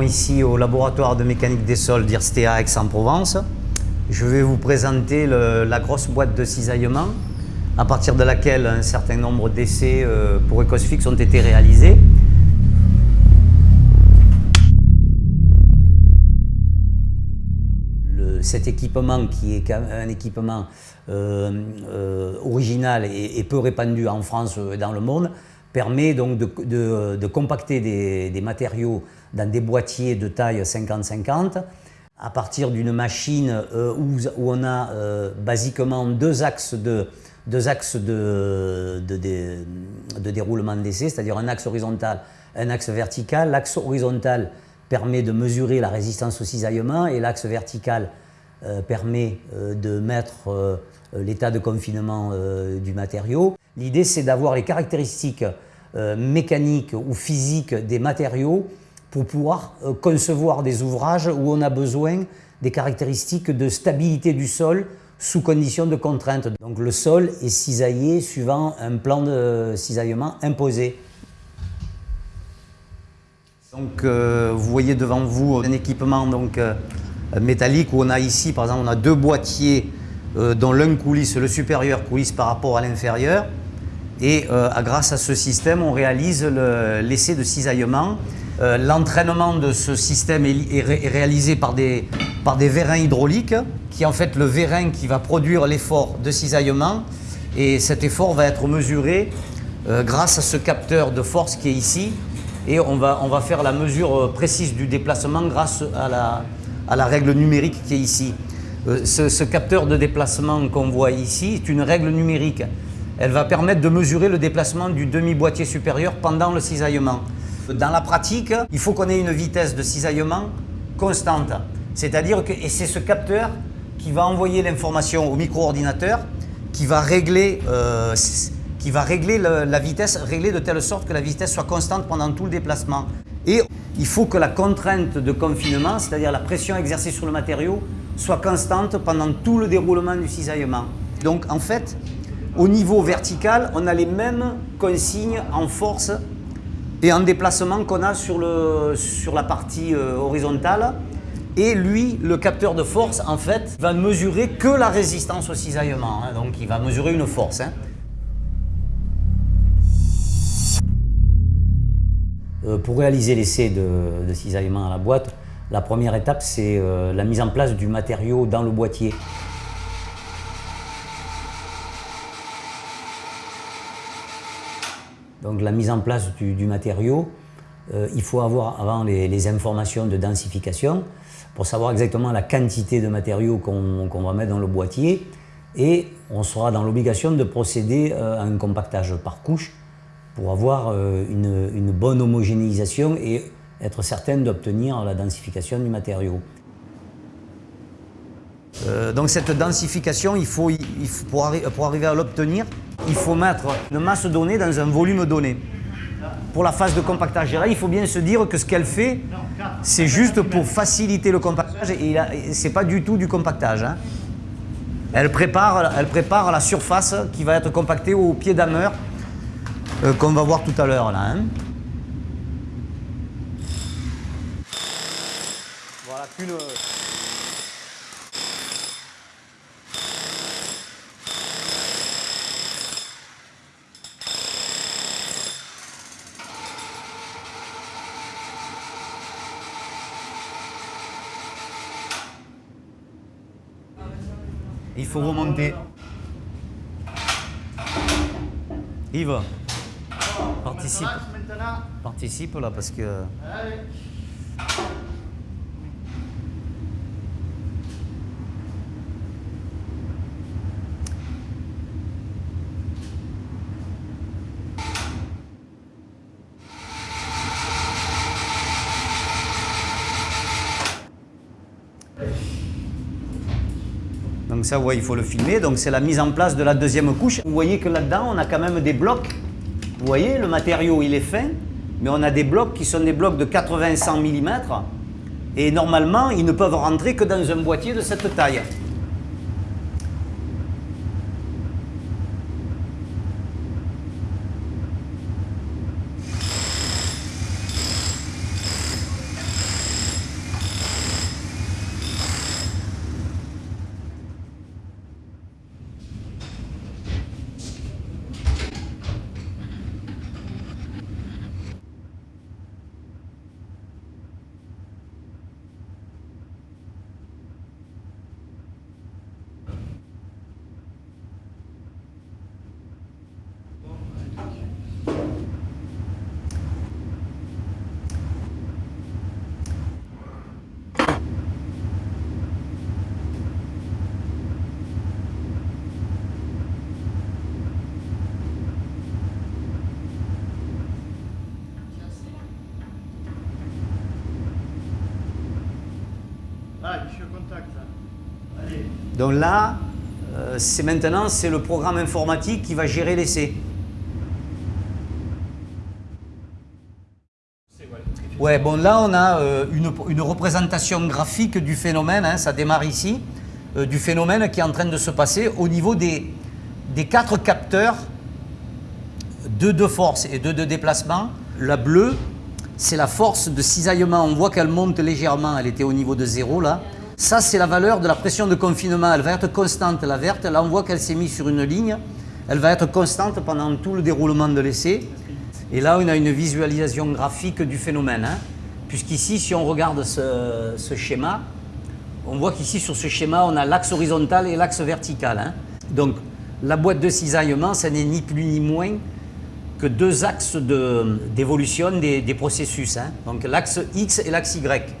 ici au laboratoire de mécanique des sols d'IRSTEA Aix-en-Provence. Je vais vous présenter la grosse boîte de cisaillement à partir de laquelle un certain nombre d'essais euh, pour Ecosfix ont été réalisés. cet équipement qui est un équipement euh, euh, original et, peu répandu en France et dans le monde, permet donc de, compacter des, matériaux dans des boîtiers de taille 50-50 à partir d'une machine euh, où, on a basiquement deux axes de, déroulement d'essai, c'est-à-dire un axe horizontal, un axe vertical. L'axe horizontal permet de mesurer la résistance au cisaillement et l'axe vertical euh, permet euh, de mettre euh, l'état de confinement du matériau. L'idée, c'est d'avoir les caractéristiques mécaniques ou physiques des matériaux pour pouvoir concevoir des ouvrages où on a besoin des caractéristiques de stabilité du sol sous conditions de contrainte. Donc le sol est cisaillé suivant un plan de cisaillement imposé. Donc vous voyez devant vous un équipement donc, euh, métallique où on a ici, par exemple, on a deux boîtiers euh, dont l'un coulisse, le supérieur coulisse par rapport à l'inférieur. Et euh, grâce à ce système, on réalise l'essai de cisaillement. L'entraînement de ce système est, réalisé par des, vérins hydrauliques, qui est en fait le vérin qui va produire l'effort de cisaillement. Et cet effort va être mesuré grâce à ce capteur de force qui est ici. Et on va, on va faire la mesure précise du déplacement grâce à la, à la règle numérique qui est ici. Euh, ce, capteur de déplacement qu'on voit ici est une règle numérique. Elle va permettre de mesurer le déplacement du demi-boîtier supérieur pendant le cisaillement. Dans la pratique, il faut qu'on ait une vitesse de cisaillement constante. C'est-à-dire que c'est ce capteur qui va envoyer l'information au micro-ordinateur qui va régler, euh, qui va régler la vitesse, régler de telle sorte que la vitesse soit constante pendant tout le déplacement. Et il faut que la contrainte de confinement, c'est-à-dire la pression exercée sur le matériau, soit constante pendant tout le déroulement du cisaillement. Donc en fait, au niveau vertical, on a les mêmes consignes en force et en déplacement qu'on a sur, la partie euh, horizontale. Et lui, le capteur de force, en fait, va mesurer que la résistance au cisaillement. Hein. donc il va mesurer une force. Hein. Euh, pour réaliser l'essai de, cisaillement à la boîte, la première étape, c'est euh, la mise en place du matériau dans le boîtier. Donc la mise en place du, matériau, euh, il faut avoir avant les, informations de densification pour savoir exactement la quantité de matériaux qu'on va mettre dans le boîtier et on sera dans l'obligation de procéder à un compactage par couche pour avoir euh, une, bonne homogénéisation et être certain d'obtenir la densification du matériau. Euh, donc cette densification, il faut, pour, arriver à l'obtenir, il faut mettre une masse donnée dans un volume donné. Pour la phase de compactage, il faut bien se dire que ce qu'elle fait, c'est juste pour faciliter le compactage et ce n'est pas du tout du compactage. Hein. Elle, prépare, elle prépare la surface qui va être compactée au pied d'ameur qu'on va voir tout à l'heure là. Hein. Voilà, plus Il faut remonter. Yves Participe. Participe là parce que. Donc ça, il faut le filmer. Donc c'est la mise en place de la deuxième couche. Vous voyez que là-dedans, on a quand même des blocs vous voyez, le matériau, il est fin, mais on a des blocs qui sont des blocs de 80-100 mm. Et normalement, ils ne peuvent rentrer que dans un boîtier de cette taille. Donc là, euh, c'est maintenant c'est le programme informatique qui va gérer l'essai. Ouais, bon là on a euh, une, une représentation graphique du phénomène, hein, ça démarre ici, euh, du phénomène qui est en train de se passer au niveau des, des quatre capteurs, deux de force et deux de déplacement. La bleue, c'est la force de cisaillement, on voit qu'elle monte légèrement, elle était au niveau de zéro là. Ça c'est la valeur de la pression de confinement, elle va être constante, la verte, là on voit qu'elle s'est mise sur une ligne, elle va être constante pendant tout le déroulement de l'essai. Et là, on a une visualisation graphique du phénomène. Hein. Puisqu'ici, si on regarde ce, schéma, on voit qu'ici, sur ce schéma, on a l'axe horizontal et l'axe vertical. Hein. Donc, la boîte de cisaillement, ça n'est ni plus ni moins que deux axes d'évolution des, processus. Hein. Donc, l'axe X et l'axe Y.